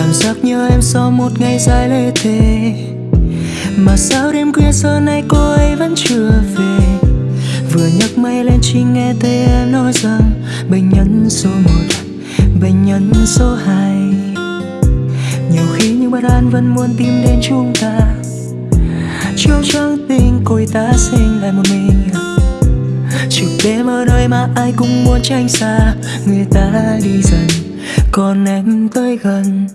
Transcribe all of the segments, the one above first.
Cảm giác nhớ em sau một ngày dài lê thề Mà sao đêm khuya giờ này cô ấy vẫn chưa về? Vừa nhấc máy lên chỉ nghe thấy em nói rằng Bệnh nhân số 1, bệnh nhân số 2 Nhiều khi những bất an vẫn muốn tìm đến chúng ta. Chiều trắng tình cô ta sinh lại một mình. Chịu đêm ở nơi mà ai cũng muốn tránh xa. Người ta đi dần. Còn em tới gần,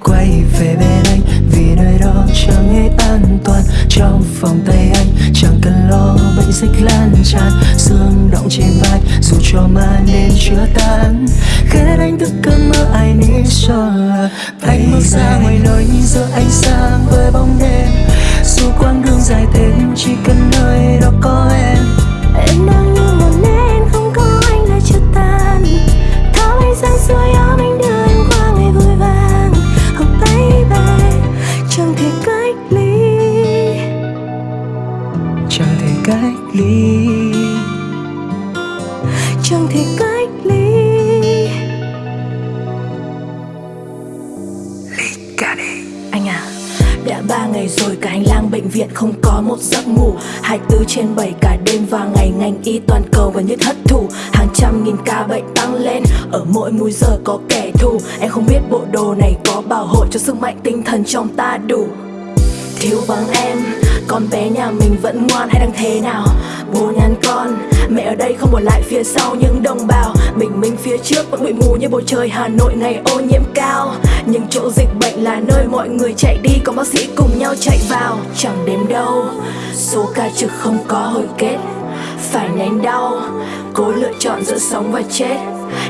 Quay về bên anh. Vì nơi đó chẳng hết an toàn. Trong vòng tay anh, Chẳng cần lo, bệnh dịch lan tràn. Xương động trên vai, Dù cho màn đêm chưa tan. Ghét anh thức cơn mơ, ai need cho Anh bước ra ngoài nơi nhìn giữa ánh sáng với bóng đêm. Dù quãng đường dài thêm, chỉ cần nơi cách ly. Chẳng thể cách ly. Anh à đã ba ngày rồi cả hành lang bệnh viện không có một giấc ngủ. 24 trên 7 cả đêm và ngày ngành y toàn cầu gần như thất thủ Hàng trăm nghìn ca bệnh tăng lên, Ở mỗi múi giờ có kẻ thù. Em không biết bộ đồ này có bảo hộ cho sức mạnh tinh thần trong ta đủ. Thiếu vắng em con bé nhà mình vẫn ngoan hay đang thế nào? Bố nhắn con, Mẹ ở đây không bỏ lại phía sau những đồng bào. Bình minh phía trước vẫn bụi mù như bầu trời Hà Nội ngày ô nhiễm cao. Nhưng chỗ dịch bệnh là nơi mọi người chạy đi, có bác sĩ cùng nhau chạy vào. Chẳng đếm đâu, Số ca trực không có hồi kết. Phải nén đau, Cố lựa chọn giữa sống và chết.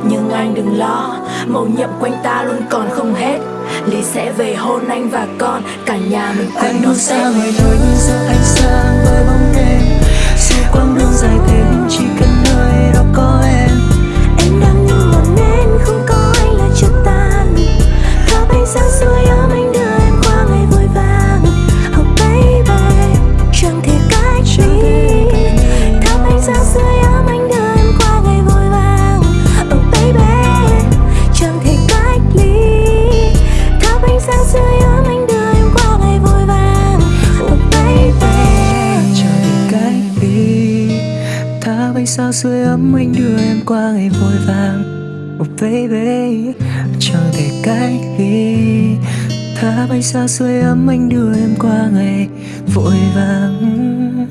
Nhưng anh đừng lo, Màu nhiệm quanh ta luôn còn không hết. Lý sẽ về hôn anh và con Cả nhà mình cùng Anh đón ra Tết ngoài nơi nhìn giữa ánh sáng với bóng đêm. Dù quãng đường dài thêm Thắp ấm anh đưa em qua ngày vui vàng Oh baby Chẳng thể cách đi. Tha bánh sao sưởi ấm anh đưa em qua ngày vội vàng Oh baby Chẳng thể cách ly tha bánh sao sưởi ấm anh đưa em qua ngày vội vàng